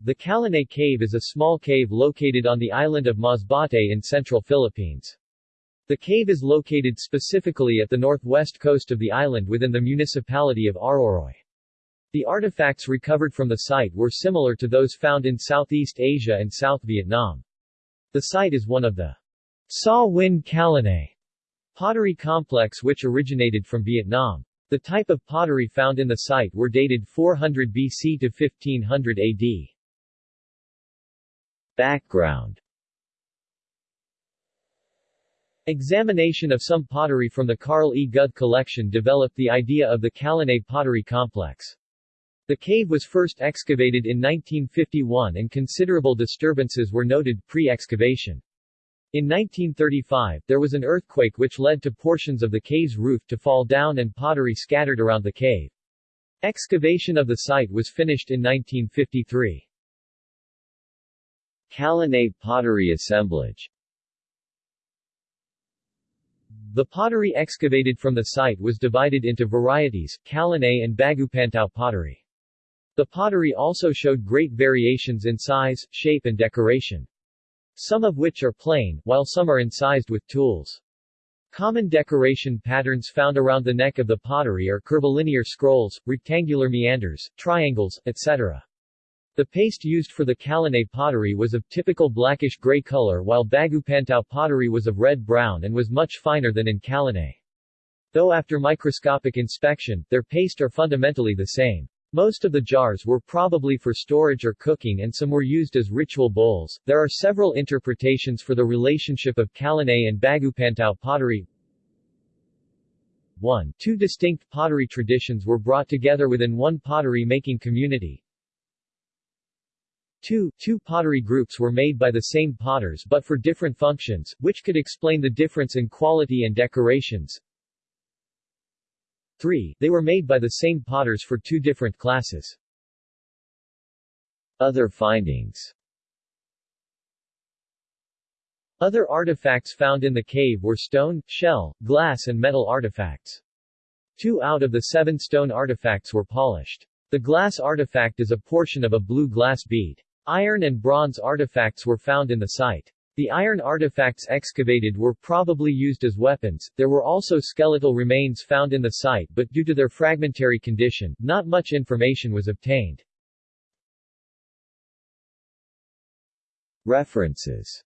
The Kalanay Cave is a small cave located on the island of Masbate in central Philippines. The cave is located specifically at the northwest coast of the island within the municipality of Aroroy. The artifacts recovered from the site were similar to those found in Southeast Asia and South Vietnam. The site is one of the Sa Huynh Kalanay pottery complex which originated from Vietnam. The type of pottery found in the site were dated 400 BC to 1500 AD. Background Examination of some pottery from the Carl E. Guthe collection developed the idea of the Kalanay pottery complex. The cave was first excavated in 1951 and considerable disturbances were noted pre-excavation. In 1935, there was an earthquake which led to portions of the cave's roof to fall down and pottery scattered around the cave. Excavation of the site was finished in 1953. Kalanay pottery assemblage the pottery excavated from the site was divided into varieties, Kalanay and Bagupantao pottery. The pottery also showed great variations in size, shape and decoration. Some of which are plain, while some are incised with tools. Common decoration patterns found around the neck of the pottery are curvilinear scrolls, rectangular meanders, triangles, etc. The paste used for the Kalanay pottery was of typical blackish-gray color while Bagupantao pottery was of red-brown and was much finer than in Kalanay. Though after microscopic inspection, their paste are fundamentally the same. Most of the jars were probably for storage or cooking and some were used as ritual bowls. There are several interpretations for the relationship of Kalanay and Bagupantao pottery. 1. Two distinct pottery traditions were brought together within one pottery-making community. 2. Two pottery groups were made by the same potters but for different functions, which could explain the difference in quality and decorations. 3. They were made by the same potters for two different classes. Other findings Other artifacts found in the cave were stone, shell, glass and metal artifacts. Two out of the seven stone artifacts were polished. The glass artifact is a portion of a blue glass bead. Iron and bronze artifacts were found in the site. The iron artifacts excavated were probably used as weapons. There were also skeletal remains found in the site but due to their fragmentary condition, not much information was obtained. References